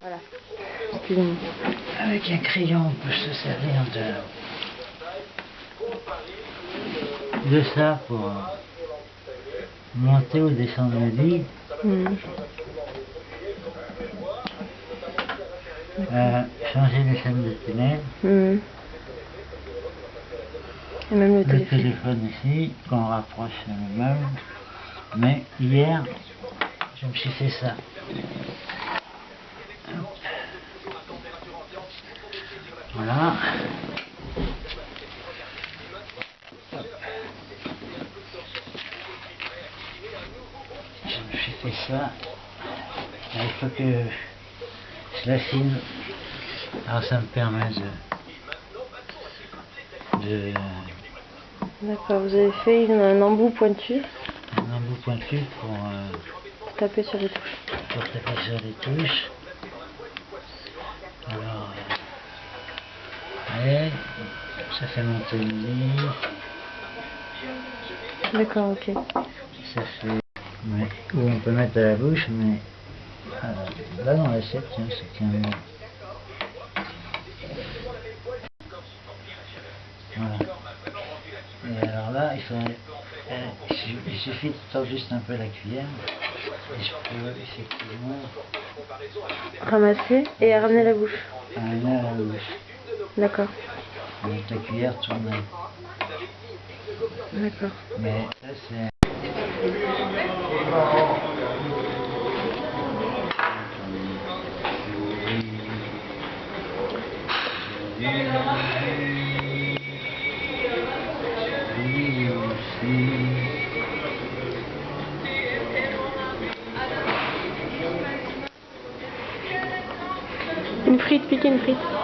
Voilà. Avec un crayon, on peut se servir de, de ça pour monter ou descendre le lit. Hmm. Euh, changer les chaînes de tunnel. Et même le Le téléphone. téléphone ici, qu'on rapproche le meuble. Mais hier, je me suis fait ça. Voilà. Suis fait ça. Là, il faut que je l'affine. Alors ça me permet de, de D'accord, vous avez fait une- un embout pointu un embout pointu pour, euh, pour taper sur les touches. pour taper sur les touches. Alors, ouais, ça fait monter le lit, D'accord, ok. ça fait... Mais, où on peut mettre à la bouche, mais euh, là dans l'assiette, tiens, ça tient bien. Voilà. Et alors là, il faudrait... euh, il su- il suffit de tordre juste un peu la cuillère. Et je peux effectivement Ramasser et ramener la bouche. amener à la bouche. D'accord. Avec la cuillère tournée. D'accord. Mais ça c'est... Une frite, pique une frite.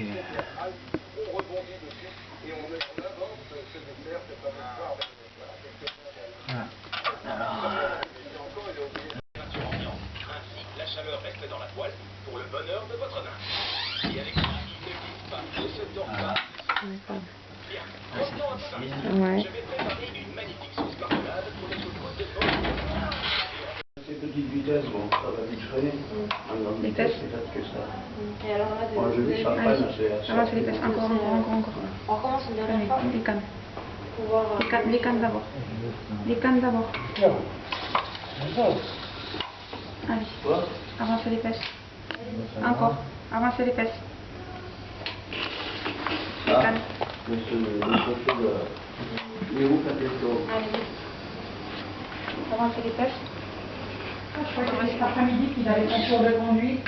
a quelques... Voilà. Alors... La chaleur reste dans la poêle pour le bonheur de votre ne glisse pas, ne se tord. Bien. Ah. Je vais préparer une magnifique sauce carbonade pour les sauces de votre Ces petites vitesses, bon, c'est que ça. Et alors là, Moi, je vis assez. Avance les fesses, encore, encore, encore, encore. on recommence une dernière fois Allez, les cannes. euh, Les cannes, les cannes d'abord. Les cannes d'abord. Allez, Quoi avancez les fesses. Encore, avancez les fesses. Les Ah. cannes. Mais où ça fait. Avancez les fesses. Je crois que cet après-midi qu'il avait son cours de conduite.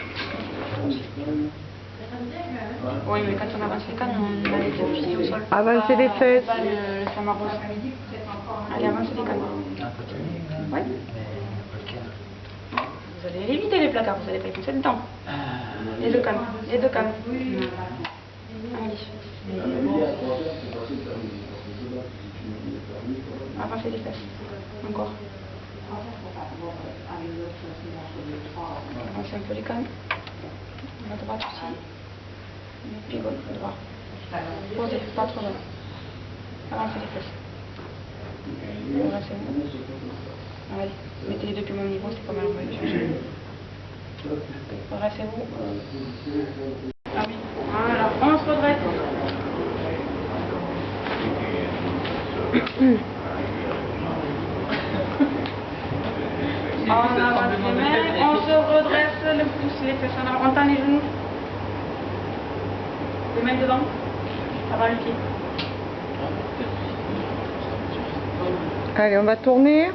Oui, mais quand on avance les cannes, on a les deux pieds au sol. Avancez les fesses. Pas le, le samarose. Allez, avancez les cannes. Un Oui. Vous allez les éviter les placards, vous allez pas y pousser dedans. Ah, Les deux cannes, les deux cannes. Allez. Avancez les fesses. Encore. Avancez un peu les cannes. La droite aussi. Le pied gauche, droit. Posez, pas trop loin. Avancez les fesses. Avancez. Allez, mettez les deux pieds au même niveau, c'est pas mal, on va les changer. Ah oui. Voilà, on se redresse. On avance les mains, on se redresse le pouce, les fesses en avant. On tend les genoux. Les mains devant. Avant le pied. Allez, on va tourner.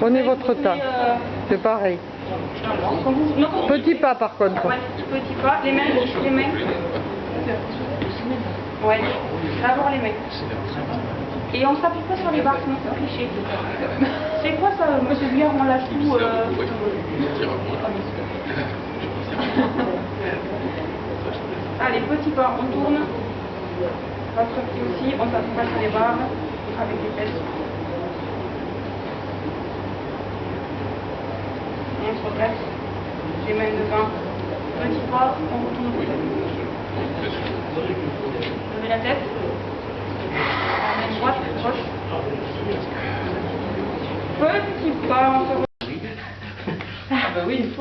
Prenez votre temps. euh, C'est pareil. Quand vous- Petit pas par contre. Ouais, petit pas, les mains, les mains. Ouais, d'abord les mains. Et on s'appuie pas sur les barres, sinon c'est cliché. C'est quoi ça, monsieur Biard, on lâche tout euh... Allez, petit pas, on tourne. Votre pied aussi, on s'appuie pas sur les barres, avec les fesses. On se replace, les mains devant. Petit pas, on retourne. Levez la tête. La main droite, gauche. Petit pas, on se re- Ah bah oui, il faut...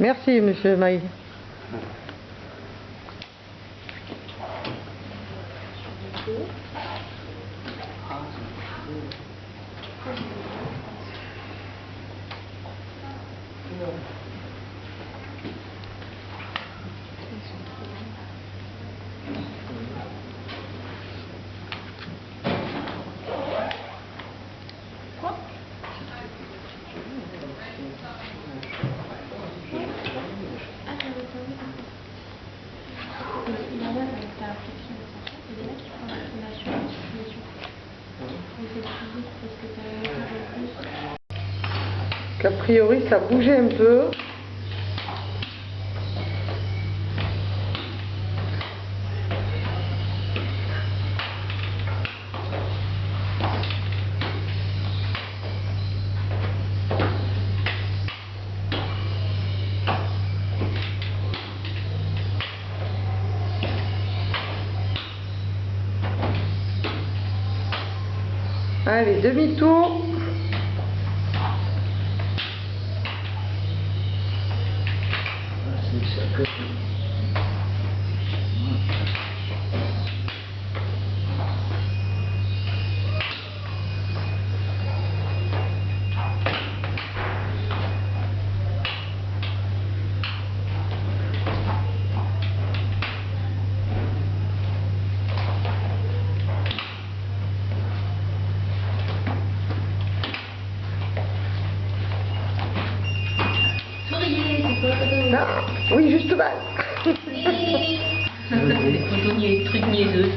Merci, monsieur Maï. Qu'a priori, ça bougeait un peu. Allez, demi-tour. C'est ça que- Oui. Des photos, trucs niaiseux.